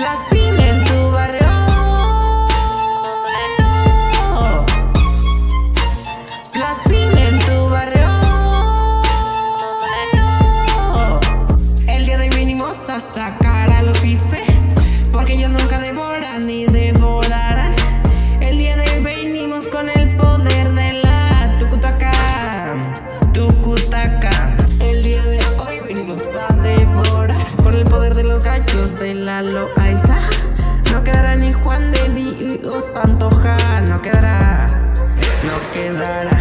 Blackpink en tu barrio. Blackpink en tu barrio. El día de hoy vinimos a sacar a los pifes. Porque ellos nunca devoran de la Loaiza. No quedará ni Juan de Dios Pantoja. No quedará. No quedará.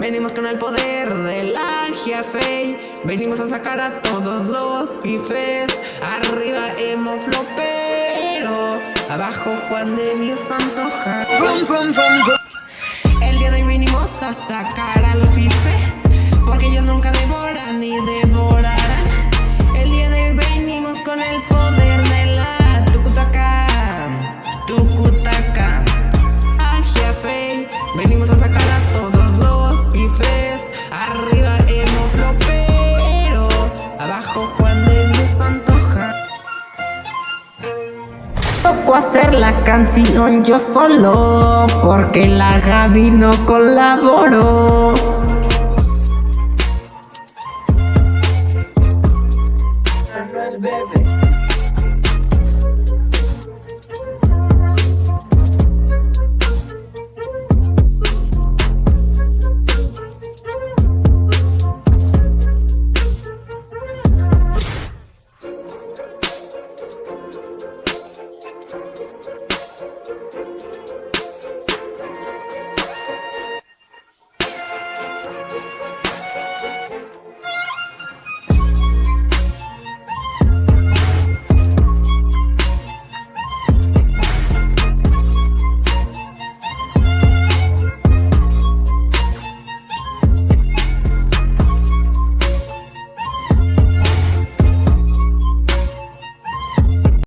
Venimos con el poder de la Giafei Venimos a sacar a todos los pifes Arriba emo flopero Abajo Juan de Dios Pantoja El día de hoy venimos a sacar a los pifes Porque ellos nunca devoran ni devorarán la canción yo solo Porque la Gaby no colaboró.